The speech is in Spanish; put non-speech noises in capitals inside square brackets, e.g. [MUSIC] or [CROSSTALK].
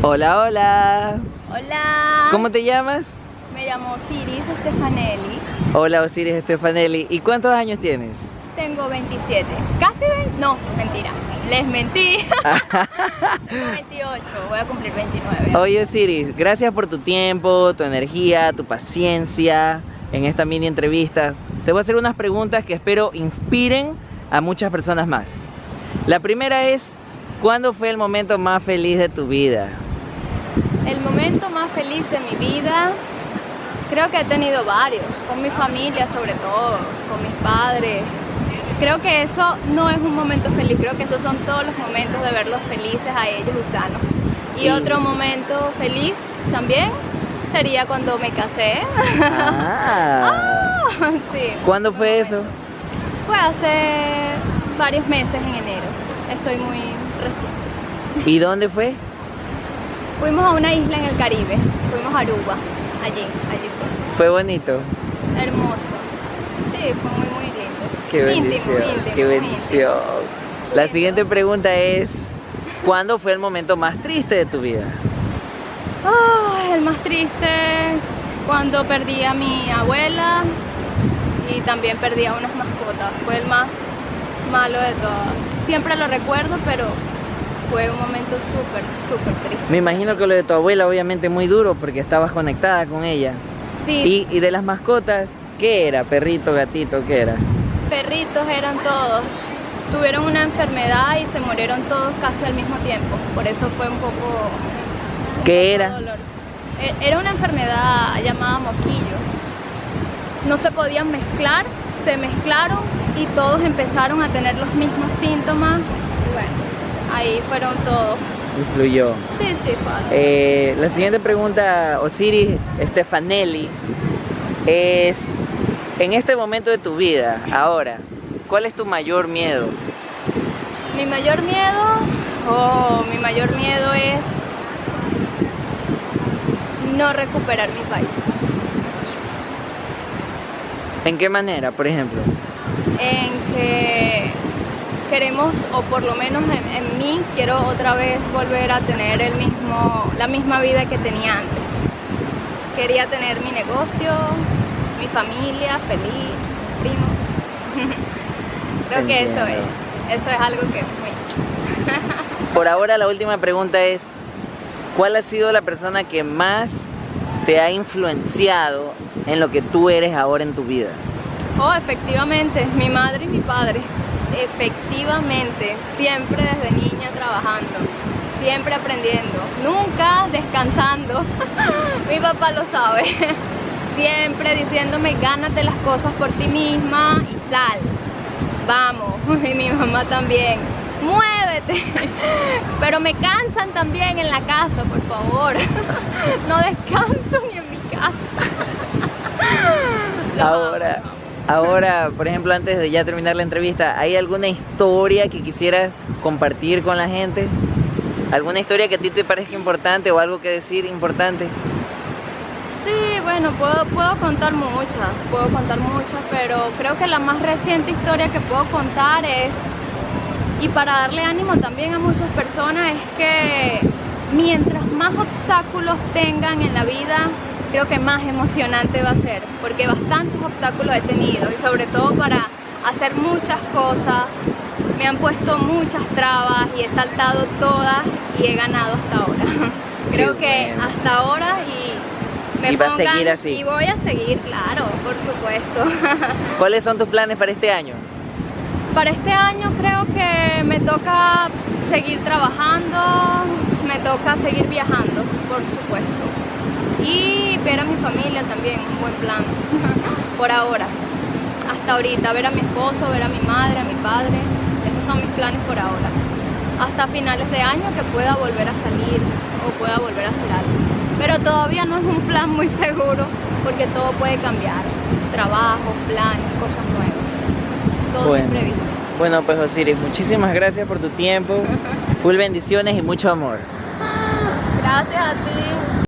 Hola, hola. Hola. ¿Cómo te llamas? Me llamo Osiris Stefanelli. Hola, Osiris Stefanelli. ¿Y cuántos años tienes? Tengo 27. ¿Casi 20? No, mentira. Les mentí. [LAUGHS] Tengo 28. Voy a cumplir 29. Oye, Osiris, gracias por tu tiempo, tu energía, tu paciencia en esta mini entrevista. Te voy a hacer unas preguntas que espero inspiren a muchas personas más. La primera es, ¿cuándo fue el momento más feliz de tu vida? El momento más feliz de mi vida, creo que he tenido varios, con mi familia sobre todo, con mis padres. Creo que eso no es un momento feliz, creo que esos son todos los momentos de verlos felices a ellos y sanos. Y Sí. otro momento feliz también sería cuando me casé. Ah, [LAUGHS] sí. ¿Cuándo fue eso? Fue hace varios meses en enero. Estoy muy reciente. ¿Y dónde fue? Fuimos a una isla en el Caribe. Fuimos a Aruba. Allí, allí fue. Fue bonito. Hermoso. Sí, fue muy, muy lindo. Qué Íntimo, bendición, íntimo, qué muy bendición. La siguiente pregunta es, ¿cuándo fue el momento más triste de tu vida? íntimo. Ah, el más triste cuando perdí a mi abuela y también perdí a unas mascotas. Fue el más malo de todos. Siempre lo recuerdo, pero fue un momento súper, súper triste. Me imagino que lo de tu abuela obviamente muy duro porque estabas conectada con ella. Sí, Y, y de las mascotas, ¿qué era? ¿Perrito, gatito, qué era? perritos eran todos. Tuvieron una enfermedad y se murieron todos casi al mismo tiempo. Por eso fue un poco. un ¿Qué poco era? dolor. E- Era una enfermedad llamada moquillo. No se podían mezclar, se mezclaron y todos empezaron a tener los mismos síntomas. Ahí fueron todos. Influyó. Sí, sí, fue. Eh, la siguiente pregunta, Osiris Stefanelli, es, en este momento de tu vida, ahora, ¿cuál es tu mayor miedo? Mi mayor miedo, oh, mi mayor miedo es no recuperar mi país. ¿En qué manera, por ejemplo? En que queremos, o por lo menos en, en mí, quiero otra vez volver a tener el mismo, la misma vida que tenía antes. Quería tener mi negocio, mi familia feliz, primo. [LAUGHS] Creo que eso es, eso es algo que muy [LAUGHS] Por ahora la última pregunta es, ¿cuál ha sido la persona que más te ha influenciado en lo que tú eres ahora en tu vida? Oh, efectivamente, mi madre y mi padre. Efectivamente, siempre desde niña trabajando, siempre aprendiendo, nunca descansando. [LAUGHS] mi papá lo sabe. [LAUGHS] Siempre diciéndome, gánate las cosas por ti misma y sal. Vamos. [LAUGHS] Y mi mamá también. Muévete. Pero me cansan también en la casa, por favor. No descanso ni en mi casa. Ahora. Ahora, por ejemplo, antes de ya terminar la entrevista, ¿hay alguna historia que quisieras compartir con la gente? ¿Alguna historia que a ti te parezca importante o algo que decir importante? Sí, bueno, puedo, puedo contar muchas, puedo contar muchas, pero creo que la más reciente historia que puedo contar es, y para darle ánimo también a muchas personas, es que mientras más obstáculos tengan en la vida, creo que más emocionante va a ser, porque bastantes obstáculos he tenido, y sobre todo para hacer muchas cosas, me han puesto muchas trabas y he saltado todas y he ganado hasta ahora. Creo Qué que bueno. hasta ahora y me Y va a seguir así. Y voy a seguir, claro, por supuesto. [LAUGHS] ¿Cuáles son tus planes para este año? Para este año creo que me toca seguir trabajando, me toca seguir viajando, por supuesto. Y ver a mi familia también, un buen plan, [LAUGHS] por ahora. Hasta ahorita, ver a mi esposo, ver a mi madre, a mi padre. Esos son mis planes por ahora. Hasta finales de año que pueda volver a salir o pueda volver a hacer algo. Pero todavía no es un plan muy seguro porque todo puede cambiar. Trabajos, planes, cosas nuevas. Todo Bueno. es previsto. Bueno, pues Osiris, muchísimas gracias por tu tiempo, [LAUGHS] full bendiciones y mucho amor. Gracias a ti.